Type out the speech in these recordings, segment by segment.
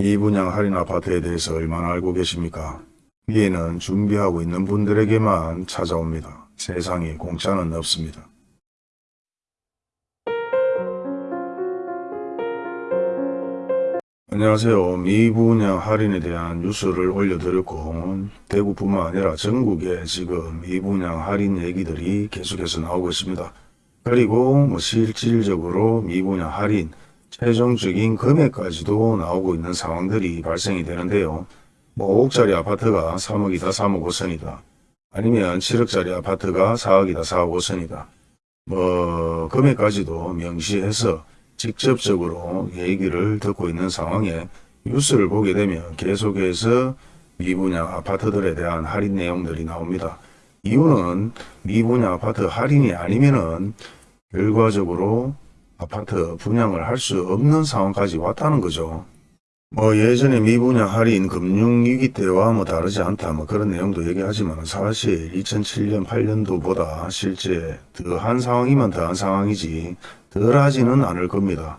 미분양 할인 아파트에 대해서 얼마나 알고 계십니까? 위에는 준비하고 있는 분들에게만 찾아옵니다. 세상에 공짜는 없습니다. 안녕하세요. 미분양 할인에 대한 뉴스를 올려드렸고 대구뿐만 아니라 전국에 지금 미분양 할인 얘기들이 계속해서 나오고 있습니다. 그리고 뭐 실질적으로 미분양 할인 최종적인 금액까지도 나오고 있는 상황들이 발생이 되는데요. 뭐 5억짜리 아파트가 3억이다 3억 5천이다. 아니면 7억짜리 아파트가 4억이다 4억 5천이다. 뭐 금액까지도 명시해서 직접적으로 얘기를 듣고 있는 상황에 뉴스를 보게 되면 계속해서 미분양 아파트들에 대한 할인 내용들이 나옵니다. 이유는 미분양 아파트 할인이 아니면은 결과적으로 아파트 분양을 할 수 없는 상황까지 왔다는 거죠. 뭐 예전에 미분양 할인 금융위기 때와 뭐 다르지 않다 뭐 그런 내용도 얘기하지만 사실 2007년 8년도보다 실제 더한 상황이면 더한 상황이지 덜하지는 않을 겁니다.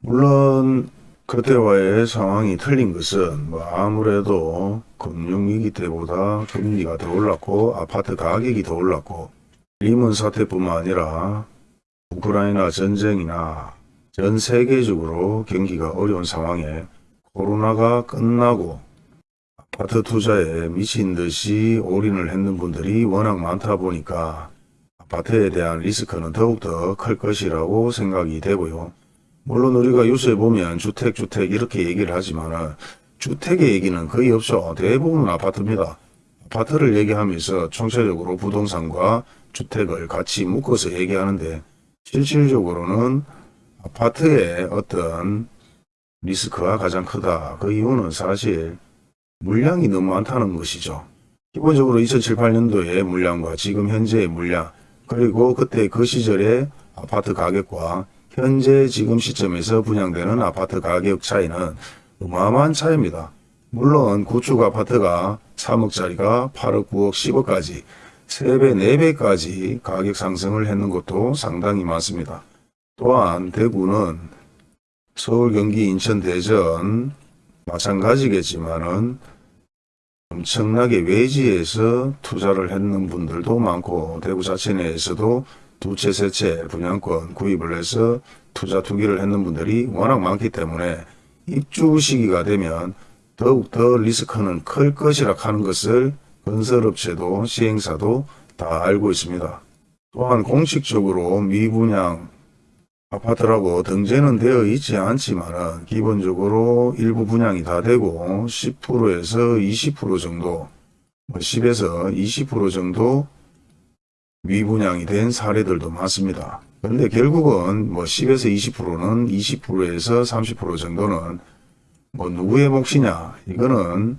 물론 그때와의 상황이 틀린 것은 뭐 아무래도 금융위기 때보다 금리가 더 올랐고 아파트 가격이 더 올랐고 리먼 사태뿐만 아니라 우크라이나 전쟁이나 전 세계적으로 경기가 어려운 상황에 코로나가 끝나고 아파트 투자에 미친 듯이 올인을 했는 분들이 워낙 많다 보니까 아파트에 대한 리스크는 더욱더 클 것이라고 생각이 되고요. 물론 우리가 뉴스에 보면 주택 주택 이렇게 얘기를 하지만 주택의 얘기는 거의 없죠. 대부분 아파트입니다. 아파트를 얘기하면서 총체적으로 부동산과 주택을 같이 묶어서 얘기하는데 실질적으로는 아파트의 어떤 리스크가 가장 크다. 그 이유는 사실 물량이 너무 많다는 것이죠. 기본적으로 2007, 8년도의 물량과 지금 현재의 물량 그리고 그때 그 시절의 아파트 가격과 현재 지금 시점에서 분양되는 아파트 가격 차이는 어마어마한 차이입니다. 물론 구축 아파트가 3억짜리가 8억, 9억, 10억까지 3배, 4배까지 가격 상승을 했는 것도 상당히 많습니다. 또한 대구는 서울, 경기, 인천, 대전 마찬가지겠지만 은 엄청나게 외지에서 투자를 했는 분들도 많고 대구 자체 내에서도 두 채, 세 채 분양권 구입을 해서 투자 투기를 했는 분들이 워낙 많기 때문에 입주 시기가 되면 더욱더 리스크는 클 것이라 하는 것을 건설업체도 시행사도 다 알고 있습니다. 또한 공식적으로 미분양 아파트라고 등재는 되어 있지 않지만 기본적으로 일부 분양이 다 되고 10%에서 20% 정도 뭐 10에서 20% 정도 미분양이 된 사례들도 많습니다. 그런데 결국은 뭐 10에서 20%는 20%에서 30% 정도는 뭐 누구의 몫이냐 이거는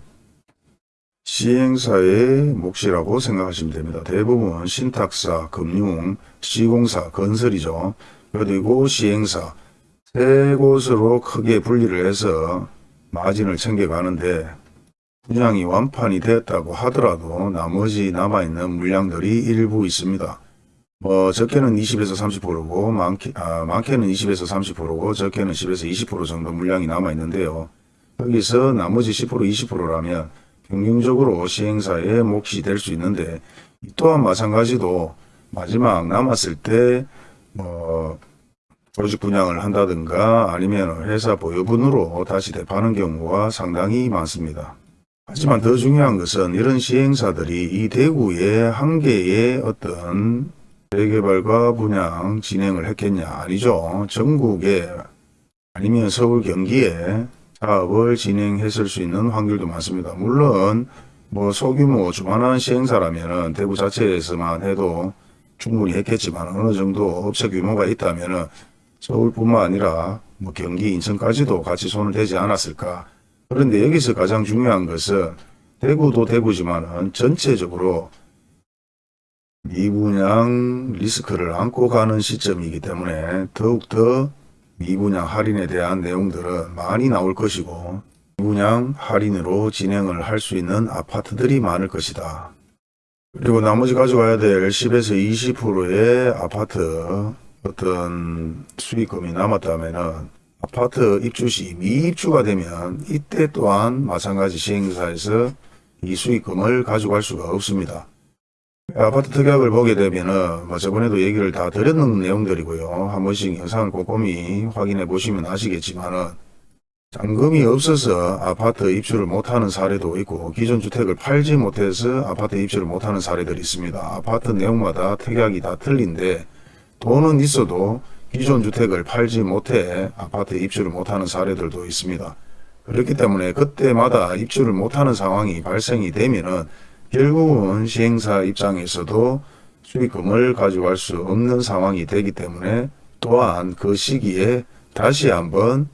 시행사의 몫이라고 생각하시면 됩니다. 대부분 신탁사, 금융, 시공사, 건설이죠. 그리고 시행사 세 곳으로 크게 분리를 해서 마진을 챙겨가는데 분양이 완판이 되었다고 하더라도 나머지 남아있는 물량들이 일부 있습니다. 뭐 적게는 20에서 30%고 많게, 아, 많게는 20에서 30%고 적게는 10에서 20% 정도 물량이 남아있는데요. 여기서 나머지 10% 20%라면 평균적으로 시행사의 몫이 될 수 있는데 이 또한 마찬가지도 마지막 남았을 때뭐 조직 분양을 한다든가 아니면 회사 보유분으로 다시 대파하는 경우가 상당히 많습니다. 하지만 더 중요한 것은 이런 시행사들이 이 대구의 한 개의 어떤 재개발과 분양 진행을 했겠냐 아니죠. 전국에 아니면 서울 경기에 사업을 진행했을 수 있는 확률도 많습니다. 물론 뭐 소규모 주만한 시행사라면 대구 자체에서만 해도 충분히 했겠지만 어느 정도 업체 규모가 있다면 서울뿐만 아니라 뭐 경기, 인천까지도 같이 손을 대지 않았을까. 그런데 여기서 가장 중요한 것은 대구도 대구지만 전체적으로 미분양 리스크를 안고 가는 시점이기 때문에 더욱더 미분양 할인에 대한 내용들은 많이 나올 것이고 미분양 할인으로 진행을 할 수 있는 아파트들이 많을 것이다. 그리고 나머지 가져가야 될 10에서 20%의 아파트 어떤 수익금이 남았다면 아파트 입주 시 미입주가 되면 이때 또한 마찬가지 시행사에서 이 수익금을 가져갈 수가 없습니다. 아파트 특약을 보게 되면은 뭐 저번에도 얘기를 다 드렸는 내용들이고요. 한 번씩 영상을 꼼꼼히 확인해 보시면 아시겠지만은 잔금이 없어서 아파트 입주를 못하는 사례도 있고 기존 주택을 팔지 못해서 아파트 입주를 못하는 사례들이 있습니다. 아파트 내용마다 특약이 다 틀린데 돈은 있어도 기존 주택을 팔지 못해 아파트 입주를 못하는 사례들도 있습니다. 그렇기 때문에 그때마다 입주를 못하는 상황이 발생이 되면은 결국은 시행사 입장에서도 수익금을 가져갈 수 없는 상황이 되기 때문에 또한 그 시기에 다시 한번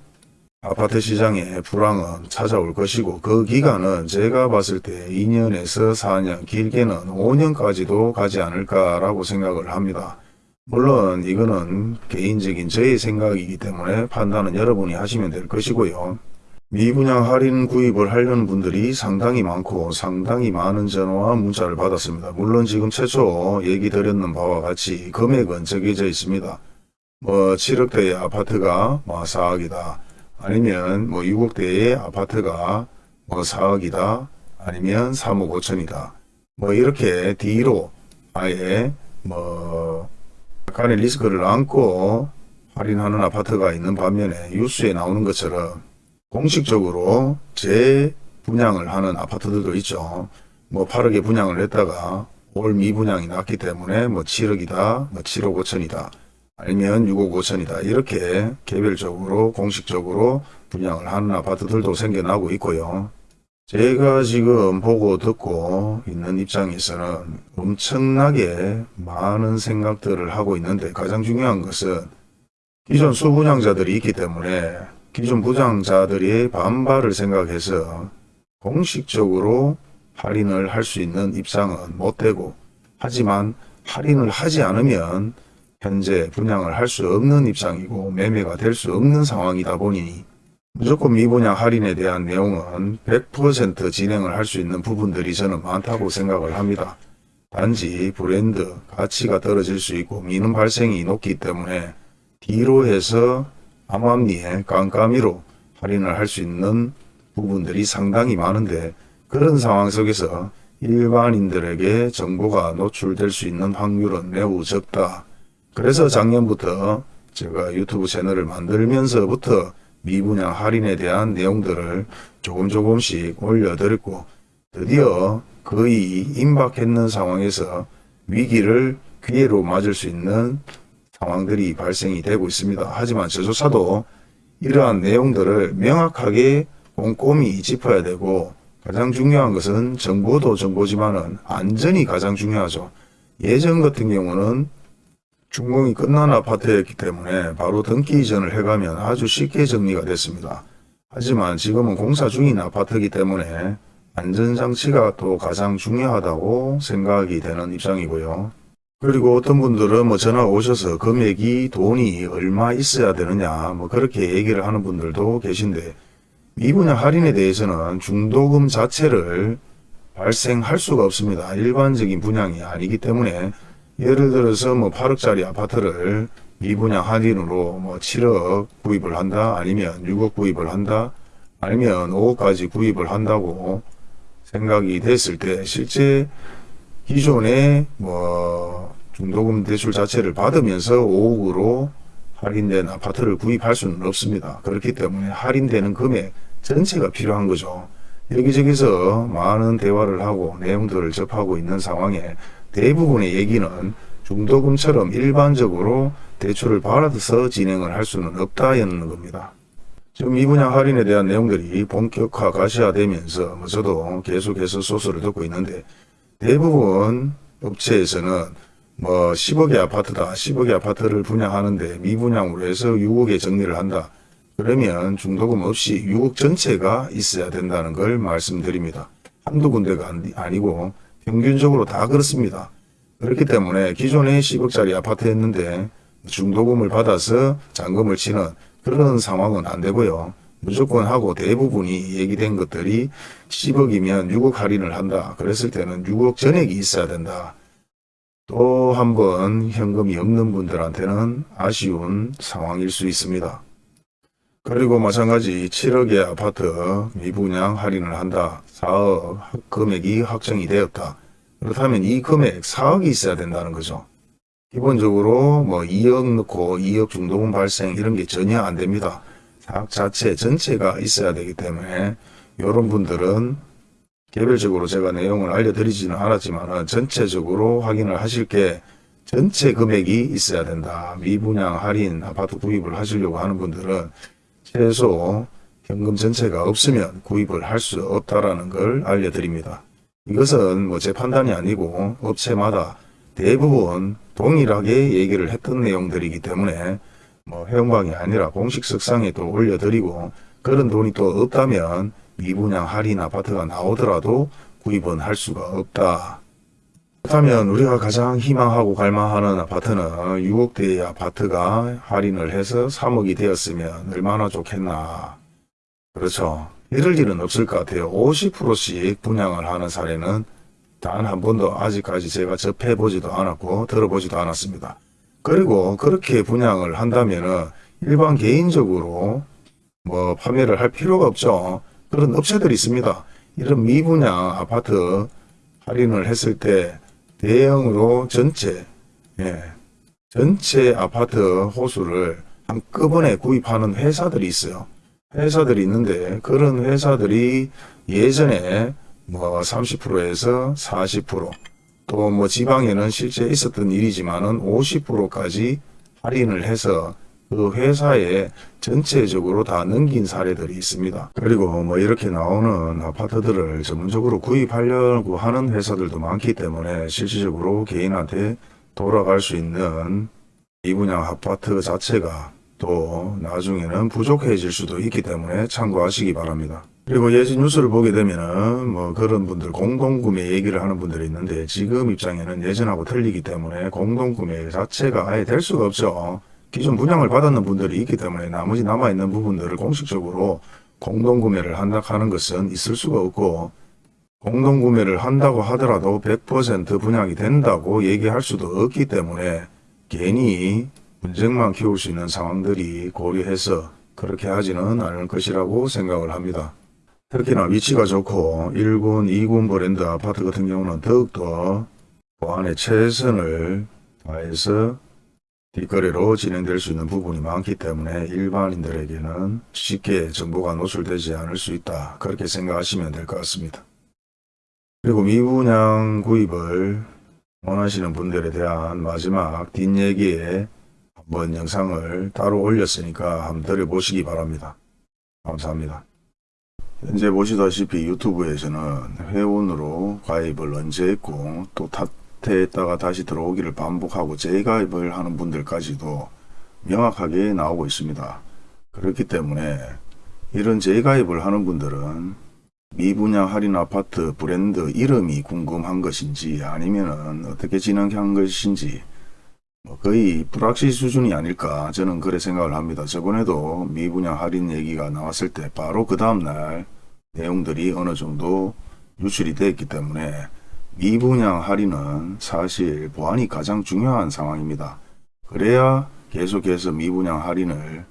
아파트 시장의 불황은 찾아올 것이고 그 기간은 제가 봤을 때 2년에서 4년 길게는 5년까지도 가지 않을까라고 생각을 합니다. 물론 이거는 개인적인 저의 생각이기 때문에 판단은 여러분이 하시면 될 것이고요. 미분양 할인 구입을 하려는 분들이 상당히 많고 상당히 많은 전화와 문자를 받았습니다. 물론 지금 최초 얘기 드렸는 바와 같이 금액은 정해져 있습니다. 뭐 7억대의 아파트가 뭐 4억이다. 아니면 뭐 6억대의 아파트가 뭐 4억이다. 아니면 3억 5천이다. 뭐 이렇게 뒤로 아예 뭐 약간의 리스크를 안고 할인하는 아파트가 있는 반면에 뉴스에 나오는 것처럼 공식적으로 재분양을 하는 아파트들도 있죠. 뭐 8억에 분양을 했다가 올 미분양이 났기 때문에 뭐 7억이다, 뭐 7억 5천이다, 아니면 6억 5천이다 이렇게 개별적으로 공식적으로 분양을 하는 아파트들도 생겨나고 있고요. 제가 지금 보고 듣고 있는 입장에서는 엄청나게 많은 생각들을 하고 있는데 가장 중요한 것은 기존 수분양자들이 있기 때문에 기존 부장자들의 반발을 생각해서 공식적으로 할인을 할 수 있는 입장은 못 되고 하지만 할인을 하지 않으면 현재 분양을 할 수 없는 입장이고 매매가 될 수 없는 상황이다 보니 무조건 미분양 할인에 대한 내용은 100% 진행을 할 수 있는 부분들이 저는 많다고 생각을 합니다. 단지 브랜드 가치가 떨어질 수 있고 미는 발생이 높기 때문에 뒤로 해서 암암리에 깜깜이로 할인을 할 수 있는 부분들이 상당히 많은데 그런 상황 속에서 일반인들에게 정보가 노출될 수 있는 확률은 매우 적다. 그래서 작년부터 제가 유튜브 채널을 만들면서부터 미분양 할인에 대한 내용들을 조금 조금씩 올려드렸고 드디어 거의 임박했는 상황에서 위기를 기회로 맞을 수 있는 상황들이 발생이 되고 있습니다. 하지만 저조차도 이러한 내용들을 명확하게 꼼꼼히 짚어야 되고 가장 중요한 것은 정보도 정보지만은 안전이 가장 중요하죠. 예전 같은 경우는 준공이 끝난 아파트였기 때문에 바로 등기 이전을 해가면 아주 쉽게 정리가 됐습니다. 하지만 지금은 공사 중인 아파트이기 때문에 안전장치가 또 가장 중요하다고 생각이 되는 입장이고요. 그리고 어떤 분들은 뭐 전화 오셔서 금액이 돈이 얼마 있어야 되느냐 뭐 그렇게 얘기를 하는 분들도 계신데 미분양 할인에 대해서는 중도금 자체를 발생할 수가 없습니다. 일반적인 분양이 아니기 때문에 예를 들어서 뭐 8억짜리 아파트를 미분양 할인으로 뭐 7억 구입을 한다 아니면 6억 구입을 한다 아니면 5억까지 구입을 한다고 생각이 됐을 때 실제 기존에 뭐 중도금 대출 자체를 받으면서 5억으로 할인된 아파트를 구입할 수는 없습니다. 그렇기 때문에 할인되는 금액 전체가 필요한 거죠. 여기저기서 많은 대화를 하고 내용들을 접하고 있는 상황에 대부분의 얘기는 중도금처럼 일반적으로 대출을 받아서 진행을 할 수는 없다였는 겁니다. 지금 이 분야 할인에 대한 내용들이 본격화 가 시화되면서 뭐 저도 계속해서 소스를 듣고 있는데 대부분 업체에서는 뭐 10억의 아파트다. 10억의 아파트를 분양하는데 미분양으로 해서 6억에 정리를 한다. 그러면 중도금 없이 6억 전체가 있어야 된다는 걸 말씀드립니다. 한두 군데가 아니- 아니고 평균적으로 다 그렇습니다. 그렇기 때문에 기존에 10억짜리 아파트였는데 중도금을 받아서 잔금을 치는 그런 상황은 안 되고요. 무조건 하고 대부분이 얘기된 것들이 10억이면 6억 할인을 한다. 그랬을 때는 6억 전액이 있어야 된다. 또 한 번 현금이 없는 분들한테는 아쉬운 상황일 수 있습니다. 그리고 마찬가지 7억의 아파트 미분양 할인을 한다. 4억 금액이 확정이 되었다. 그렇다면 이 금액 4억이 있어야 된다는 거죠. 기본적으로 뭐 2억 넣고 2억 중도금 발생 이런 게 전혀 안 됩니다. 사업 자체 전체가 있어야 되기 때문에 이런 분들은 개별적으로 제가 내용을 알려드리지는 않았지만 전체적으로 확인을 하실 게 전체 금액이 있어야 된다. 미분양 할인 아파트 구입을 하시려고 하는 분들은 최소 현금 전체가 없으면 구입을 할 수 없다라는 걸 알려드립니다. 이것은 뭐 제 판단이 아니고 업체마다 대부분 동일하게 얘기를 했던 내용들이기 때문에 뭐 해영방이 아니라 공식 석상에 또 올려드리고 그런 돈이 또 없다면 미분양 할인 아파트가 나오더라도 구입은 할 수가 없다. 그렇다면 우리가 가장 희망하고 갈망하는 아파트는 6억대의 아파트가 할인을 해서 3억이 되었으면 얼마나 좋겠나. 그렇죠. 이럴 일은 없을 것 같아요. 50%씩 분양을 하는 사례는 단 한 번도 아직까지 제가 접해보지도 않았고 들어보지도 않았습니다. 그리고 그렇게 분양을 한다면은 일반 개인적으로 뭐 판매를 할 필요가 없죠. 그런 업체들이 있습니다. 이런 미분양 아파트 할인을 했을 때 대형으로 전체 예, 전체 아파트 호수를 한꺼번에 구입하는 회사들이 있어요. 회사들이 있는데 그런 회사들이 예전에 뭐 30%에서 40% 또 뭐 지방에는 실제 있었던 일이지만 은 50%까지 할인을 해서 그 회사에 전체적으로 다 넘긴 사례들이 있습니다. 그리고 뭐 이렇게 나오는 아파트들을 전문적으로 구입하려고 하는 회사들도 많기 때문에 실질적으로 개인한테 돌아갈 수 있는 이 분양 아파트 자체가 또 나중에는 부족해질 수도 있기 때문에 참고하시기 바랍니다. 그리고 예전 뉴스를 보게 되면은 뭐 그런 분들 공동구매 얘기를 하는 분들이 있는데 지금 입장에는 예전하고 틀리기 때문에 공동구매 자체가 아예 될 수가 없죠. 기존 분양을 받았는 분들이 있기 때문에 나머지 남아있는 부분들을 공식적으로 공동구매를 한다 하는 것은 있을 수가 없고 공동구매를 한다고 하더라도 100% 분양이 된다고 얘기할 수도 없기 때문에 괜히 분쟁만 키울 수 있는 상황들이 고려해서 그렇게 하지는 않을 것이라고 생각을 합니다. 특히나 위치가 좋고 1군, 2군 브랜드 아파트 같은 경우는 더욱더 보안에 최선을 다해서 뒷거래로 진행될 수 있는 부분이 많기 때문에 일반인들에게는 쉽게 정보가 노출되지 않을 수 있다. 그렇게 생각하시면 될 것 같습니다. 그리고 미분양 구입을 원하시는 분들에 대한 마지막 뒷얘기에 한번 영상을 따로 올렸으니까 한번 들어보시기 바랍니다. 감사합니다. 현재 보시다시피 유튜브에서는 회원으로 가입을 언제 했고 또 탓했다가 다시 들어오기를 반복하고 재가입을 하는 분들까지도 명확하게 나오고 있습니다. 그렇기 때문에 이런 재가입을 하는 분들은 미분양 할인 아파트 브랜드 이름이 궁금한 것인지 아니면은 어떻게 진행한 것인지 뭐 거의 불확실 수준이 아닐까 저는 그래 생각을 합니다. 저번에도 미분양 할인 얘기가 나왔을 때 바로 그 다음날 내용들이 어느 정도 유출이 됐기 때문에 미분양 할인은 사실 보안이 가장 중요한 상황입니다. 그래야 계속해서 미분양 할인을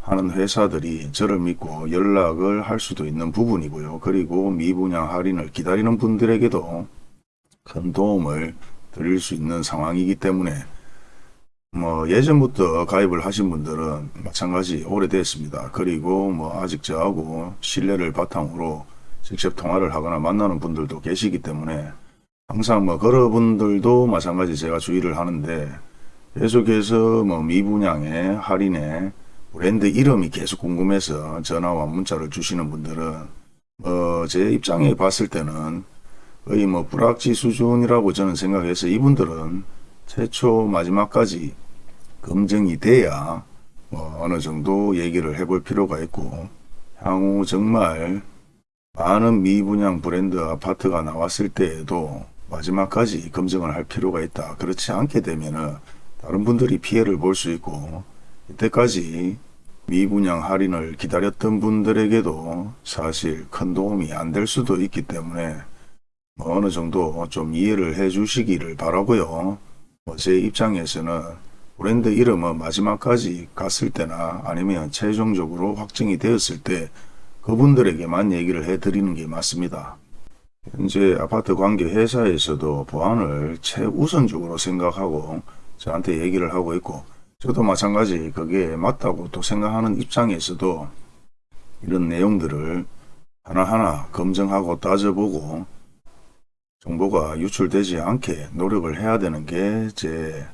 하는 회사들이 저를 믿고 연락을 할 수도 있는 부분이고요. 그리고 미분양 할인을 기다리는 분들에게도 큰 도움을 드릴 수 있는 상황이기 때문에 뭐 예전부터 가입을 하신 분들은 마찬가지 오래됐습니다. 그리고 뭐 아직 저하고 신뢰를 바탕으로 직접 통화를 하거나 만나는 분들도 계시기 때문에 항상 뭐 그런 분들도 마찬가지 제가 주의를 하는데 계속해서 뭐 미분양에 할인에 브랜드 이름이 계속 궁금해서 전화와 문자를 주시는 분들은 어, 제 입장에 봤을 때는 거의 뭐 불확지 수준이라고 저는 생각해서 이분들은 최초 마지막까지 검증이 돼야 뭐 어느 정도 얘기를 해볼 필요가 있고 향후 정말 많은 미분양 브랜드 아파트가 나왔을 때에도 마지막까지 검증을 할 필요가 있다. 그렇지 않게 되면은 다른 분들이 피해를 볼 수 있고 이때까지 미분양 할인을 기다렸던 분들에게도 사실 큰 도움이 안 될 수도 있기 때문에 뭐 어느 정도 좀 이해를 해 주시기를 바라고요. 뭐제 입장에서는 브랜드 이름은 마지막까지 갔을 때나 아니면 최종적으로 확정이 되었을 때 그분들에게만 얘기를 해드리는 게 맞습니다. 현재 아파트 관계 회사에서도 보안을 최우선적으로 생각하고 저한테 얘기를 하고 있고 저도 마찬가지 그게 맞다고 또 생각하는 입장에서도 이런 내용들을 하나하나 검증하고 따져보고 정보가 유출되지 않게 노력을 해야 되는 게 제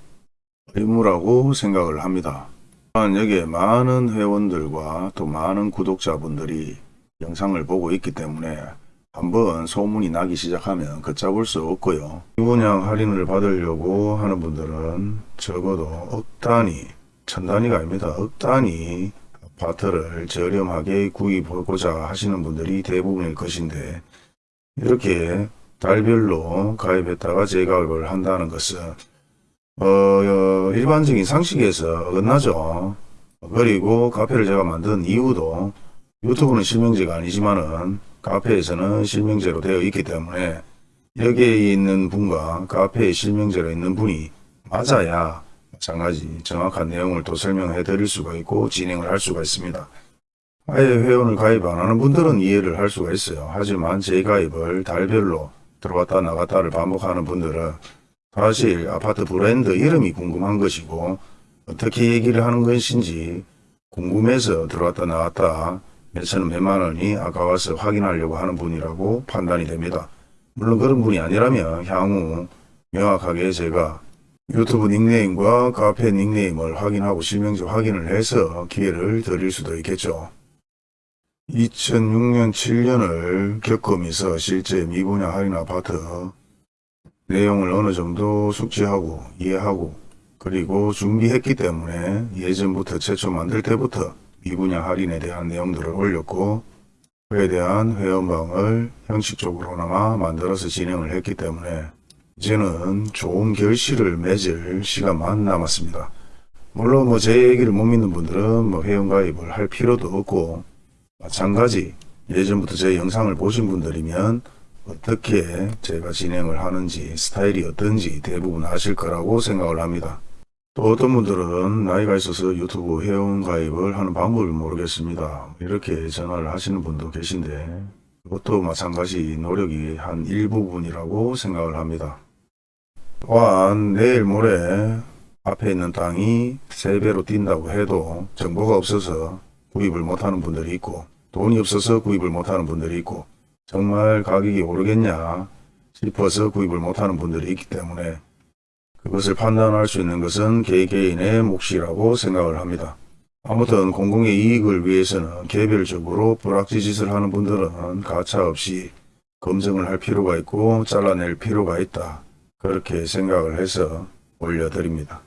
의무라고 생각을 합니다. 또한 여기에 많은 회원들과 또 많은 구독자분들이 영상을 보고 있기 때문에 한번 소문이 나기 시작하면 걷잡을 수 없고요. 이분양 할인을 받으려고 하는 분들은 적어도 억 단위, 천 단위가 아닙니다. 억 단위 아파트를 저렴하게 구입하고자 하시는 분들이 대부분일 것인데 이렇게 달별로 가입했다가 재가입을 한다는 것은 어, 어, 일반적인 상식에서 어긋나죠. 그리고 카페를 제가 만든 이유도 유튜브는 실명제가 아니지만은 카페에서는 실명제로 되어 있기 때문에 여기에 있는 분과 카페에 실명제로 있는 분이 맞아야 마찬가지 정확한 내용을 또 설명해 드릴 수가 있고 진행을 할 수가 있습니다. 아예 회원을 가입 안 하는 분들은 이해를 할 수가 있어요. 하지만 재가입을 달별로 들어갔다 나갔다를 반복하는 분들은 사실 아파트 브랜드 이름이 궁금한 것이고 어떻게 얘기를 하는 것인지 궁금해서 들어왔다 나왔다 몇천원 몇만 원이 아까워서 확인하려고 하는 분이라고 판단이 됩니다. 물론 그런 분이 아니라면 향후 명확하게 제가 유튜브 닉네임과 카페 닉네임을 확인하고 실명제 확인을 해서 기회를 드릴 수도 있겠죠. 2006년 7년을 겪으면서 실제 미분양 할인 아파트 내용을 어느 정도 숙지하고 이해하고 그리고 준비했기 때문에 예전부터 최초 만들 때부터 미분양 할인에 대한 내용들을 올렸고 그에 대한 회원방을 형식적으로나마 만들어서 진행을 했기 때문에 이제는 좋은 결실을 맺을 시간만 남았습니다. 물론 뭐 제 얘기를 못 믿는 분들은 뭐 회원가입을 할 필요도 없고 마찬가지 예전부터 제 영상을 보신 분들이면 어떻게 제가 진행을 하는지 스타일이 어떤지 대부분 아실 거라고 생각을 합니다. 또 어떤 분들은 나이가 있어서 유튜브 회원 가입을 하는 방법을 모르겠습니다. 이렇게 전화를 하시는 분도 계신데 그것도 마찬가지 노력이 한 일부분이라고 생각을 합니다. 또한 내일 모레 앞에 있는 땅이 3배로 뛴다고 해도 정보가 없어서 구입을 못하는 분들이 있고 돈이 없어서 구입을 못하는 분들이 있고 정말 가격이 오르겠냐 싶어서 구입을 못하는 분들이 있기 때문에 그것을 판단할 수 있는 것은 개개인의 몫이라고 생각을 합니다. 아무튼 공공의 이익을 위해서는 개별적으로 불확지 짓을 하는 분들은 가차없이 검증을 할 필요가 있고 잘라낼 필요가 있다. 그렇게 생각을 해서 올려드립니다.